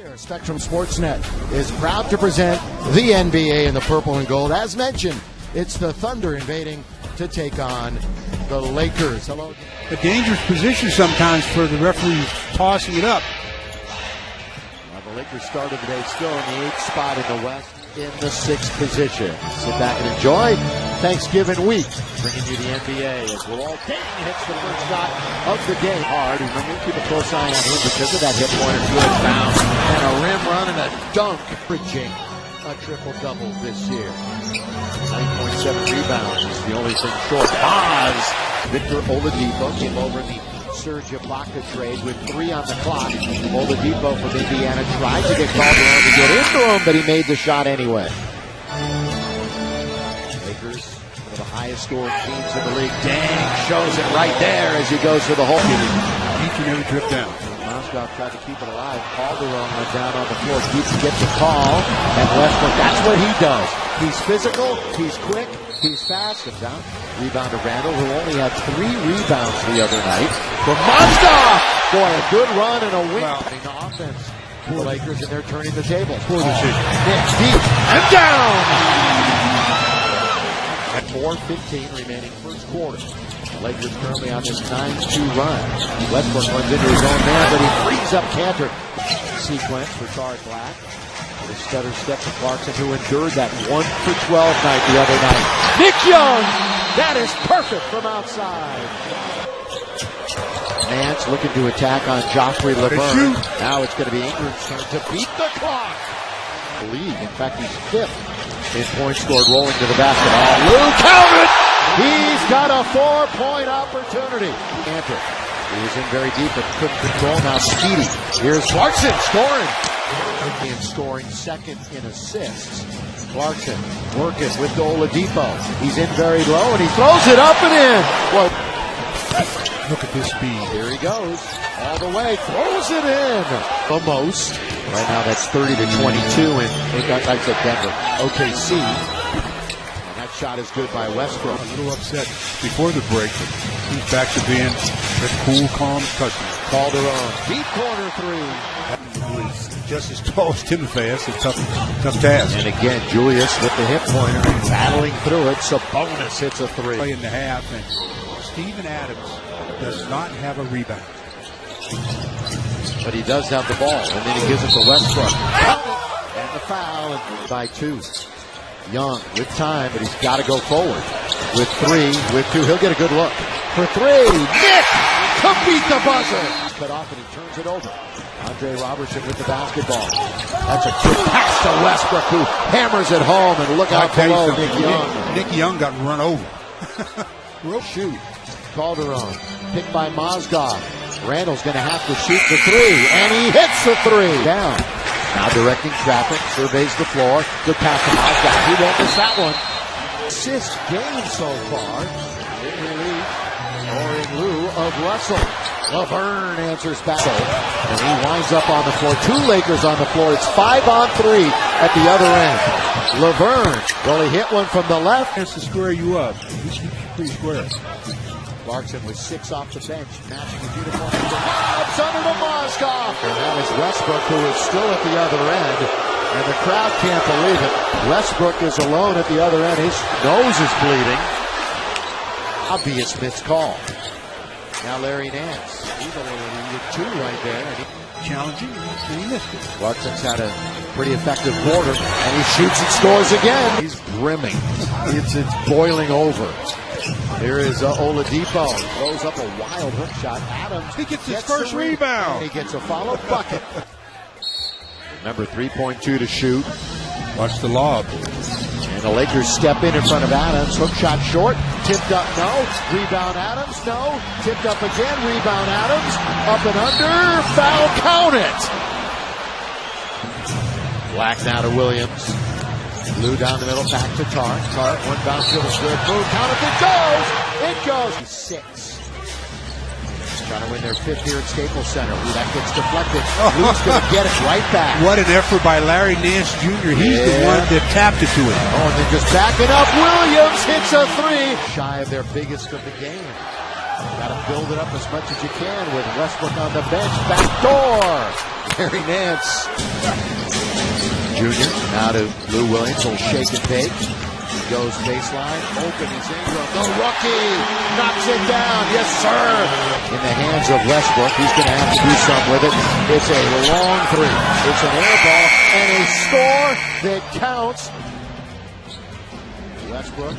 Here, Spectrum Sportsnet is proud to present the NBA in the purple and gold. As mentioned, it's the Thunder invading to take on the Lakers. Hello. A dangerous position sometimes for the referee tossing it up. Well, the Lakers started today still in the eighth spot in the West, in the sixth position. Sit back and enjoy Thanksgiving week, bringing you the NBA as we'll all Dayton hits the first shot of the game. Hard. Remember, keep a close eye on him because of that hit point. pointer. Good bounce and a rim run and a dunk. Bridging a triple double this year. 9.7 rebounds is the only thing short. Oz. Victor Oladipo came over in the Serge Ibaka trade with three on the clock. Oladipo from Indiana tried to get Calderon to get into him, but he made the shot anyway. Lakers, one of the highest scoring teams in the league. Dang, shows it right there as he goes for the hole. Each and every trip down. Mozgov tried to keep it alive. Calderon went down on the floor. Keeps gets the call. And Westbrook, that's what he does. He's physical, he's quick, he's fast. And down. Rebound to Randle, who only had three rebounds the other night. From Mozgov! Boy, a good run and a win. Wow. The offense. The Lakers, and they're turning the table. Poor decision. Nick deep and down! At 4.15 remaining first quarter. The Lakers currently on this 9-2 run. Westbrook runs into his own man, but he frees up Kanter. Sequence for Charles Black. The stutter step to Clarkson, who endured that 1 for 12 night the other night. Nick Young! That is perfect from outside. Nance looking to attack on Joffrey LeBron. Now it's going to be Ingram's turn to beat the clock. The league. In fact, he's fifth in point scored rolling to the basketball. Lou counted. He's got a four-point opportunity. Kanter. He was in very deep but couldn't control. Now Speedy. Here's Clarkson scoring. And scoring second in assists. Clarkson working with Oladipo. He's in very low and he throws it up and in. Well, Look at this speed. here he goes. All the way. Throws it in. The most. Right now that's 30 to 22 and it got like said Denver. OKC. And that shot is good by Westbrook. A little upset before the break, but he's back to being a cool, calm customer. Calderon. Deep corner three. Just as tall as Timofey. That's a tough, tough task. And again, Julius with the hip pointer, battling through it. Sabonis hits a Play three. in the half, and Steven Adams does not have a rebound. But he does have the ball, and then he gives it to Westbrook. And the foul and by two. Young with time, but he's got to go forward. With three, with two, he'll get a good look. For three, Nick to beat the buzzer. Cut off and he turns it over. Andre Roberson with the basketball. That's a good pass to Westbrook, who hammers it home. And look out below. Nick Young. Nick, Nick Young got run over. Real shoot. Calderon, picked by Mozgov. Randle's going to have to shoot the three, and he hits the three. Down. Now directing traffic, surveys the floor. Good pass to Mozgov. He won't miss that one. Assist game so far. In relief, or in lieu of Russell. Laverne answers back. And he winds up on the floor. Two Lakers on the floor. It's five on three at the other end. Laverne, well, he hit one from the left. Has to square you up. He's pretty square. Clarkson with six off the bench, matching his uniform. It's under to Mozgov. And that is Westbrook, who is still at the other end. And the crowd can't believe it. Westbrook is alone at the other end. His nose is bleeding. Obvious missed call. Now Larry Nance. He's only needed two right there. And he, Challenging, and he missed it. Clarkson's had a pretty effective quarter, and he shoots and scores again. He's brimming. It's, it's boiling over. Here is uh, Oladipo. Throws up a wild hook shot. Adams. He gets his first rebound. And he gets a follow bucket. Remember, 3.2 to shoot. Watch the lob. And the Lakers step in in front of Adams. Hook shot short. Tipped up, no. Rebound Adams, no. Tipped up again. Rebound Adams. Up and under. Foul, count it. Black now to Williams. Lou down the middle, back to Tart. Tart, one bounce, feels good. Move, count it, it goes! It goes! Six. Trying to win their fifth here at Staples Center. Ooh, that gets deflected. Lou's going to get it right back. What an effort by Larry Nance Jr. He's the one that tapped it to him. Oh, and then just backing up, Williams hits a three. Shy of their biggest of the game. Got to build it up as much as you can with Westbrook on the bench. Back door. Larry Nance. Junior now to Lou Williams. Will shake and bake. He goes baseline. Open. He's Ingram. The oh, rookie knocks it down. Yes, sir. In the hands of Westbrook. He's going to have to do something with it. It's a long three. It's an air ball and a score that counts. Westbrook.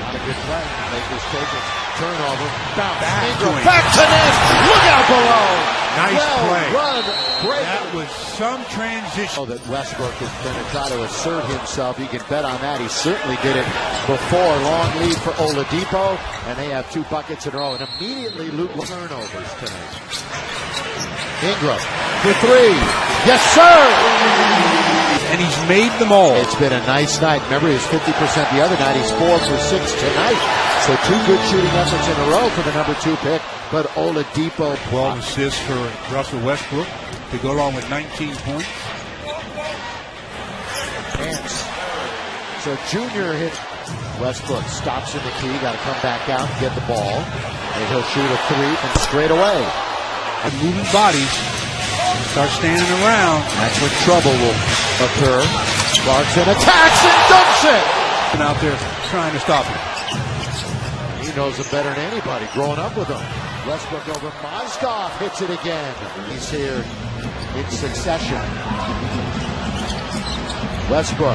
Not a good play. Lakers take it. Turnover. Bounce. Back to him. Back to Nance. Look out below. Nice well play. Run. Great. That was some transition. Oh, that Westbrook is going to try to assert himself. You can bet on that. He certainly did it before. Long lead for Oladipo, and they have two buckets in a row. And immediately Luke turnovers tonight. Ingram for three. Yes, sir. And he's made them all. It's been a nice night. Remember, he was 50% the other night. He's four for six tonight. So two good shooting efforts in a row for the number two pick. But Oladipo 12 assists for Russell Westbrook to go along with 19 points. Nance. So Junior hits Westbrook stops in the key, got to come back out and get the ball. And he'll shoot a three from straight away. And moving bodies start standing around. That's when trouble will occur. Clarkson attacks and dunks it. And out there trying to stop him. Knows it better than anybody, growing up with him. Westbrook over Mozgov hits it again. He's here in succession. Westbrook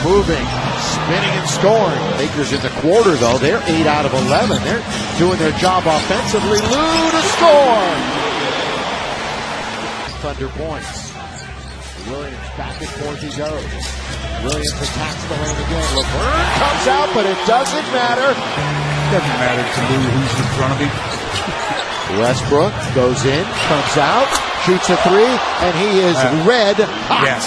moving, spinning and scoring. Lakers in the quarter though, they're 8 out of 11. They're doing their job offensively. Lou to score. Thunder points. Williams back and forth he goes. Williams attacks the lane again. LeBron comes out, but it doesn't matter. Doesn't matter to Lou who's in front of him. Westbrook goes in, comes out, shoots a three, and he is Uh, red hot. yes.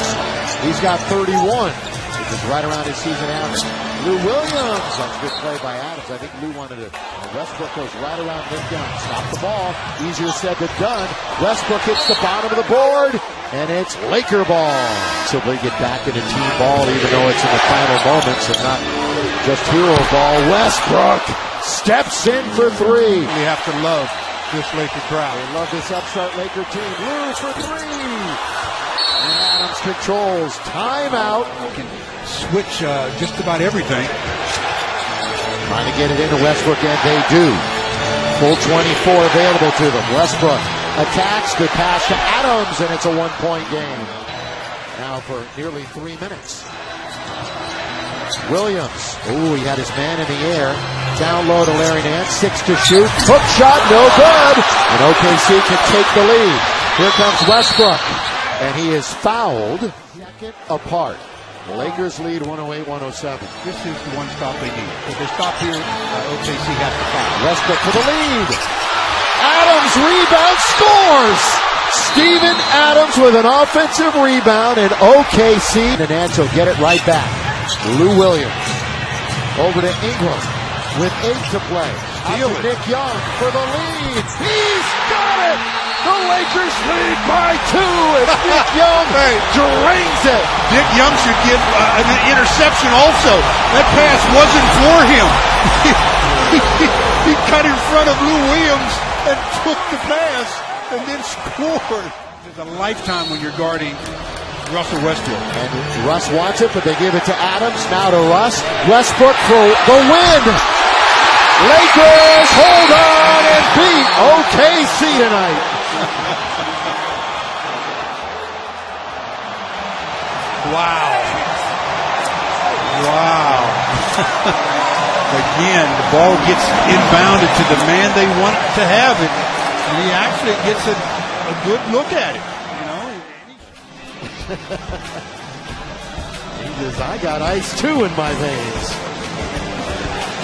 He's got 31, which is right around his season average. Lou Williams, that's a good play by Adams. I think Lou wanted to. Westbrook goes right around Nick Young. Stop the ball. Easier said than done. Westbrook hits the bottom of the board, and it's Laker ball. So they get back into team ball, even though it's in the final moments and not just hero ball. Westbrook steps in for three. We have to love this Laker crowd. They love this upstart Laker team. Lou for three. And Adams controls. Timeout. Can switch uh, just about everything. Trying to get it into Westbrook, and they do. Full 24 available to them. Westbrook attacks. Good pass to Adams, and it's a one-point game. Now for nearly three minutes. Williams. Ooh, he had his man in the air. Down low to Larry Nance. Six to shoot. Hook shot, no good. And OKC can take the lead. Here comes Westbrook. And he is fouled. Second apart. The Lakers lead 108-107. This is the one stop they need. If they stop here, uh, OKC has to foul. Westbrook for the lead. Adams rebound scores. Steven Adams with an offensive rebound and OKC. And Nance will get it right back. Lou Williams over to Ingram with eight to play. Out Steal to it. Nick Young for the lead. He's got it. The Lakers lead by two as Nick Young Hey. drains it. Nick Young should get uh, an interception also. That pass wasn't for him. he, he cut in front of Lou Williams and took the pass and then scored. It's a lifetime when you're guarding Russell Westbrook. And Russ wants it, but they give it to Adams. Now to Russ. Westbrook for the win. Lakers hold on and beat OKC tonight. Wow. Wow. Again, the ball gets inbounded to the man they want to have it. And he actually gets a, a good look at it. You know, He says, I got ice too in my veins.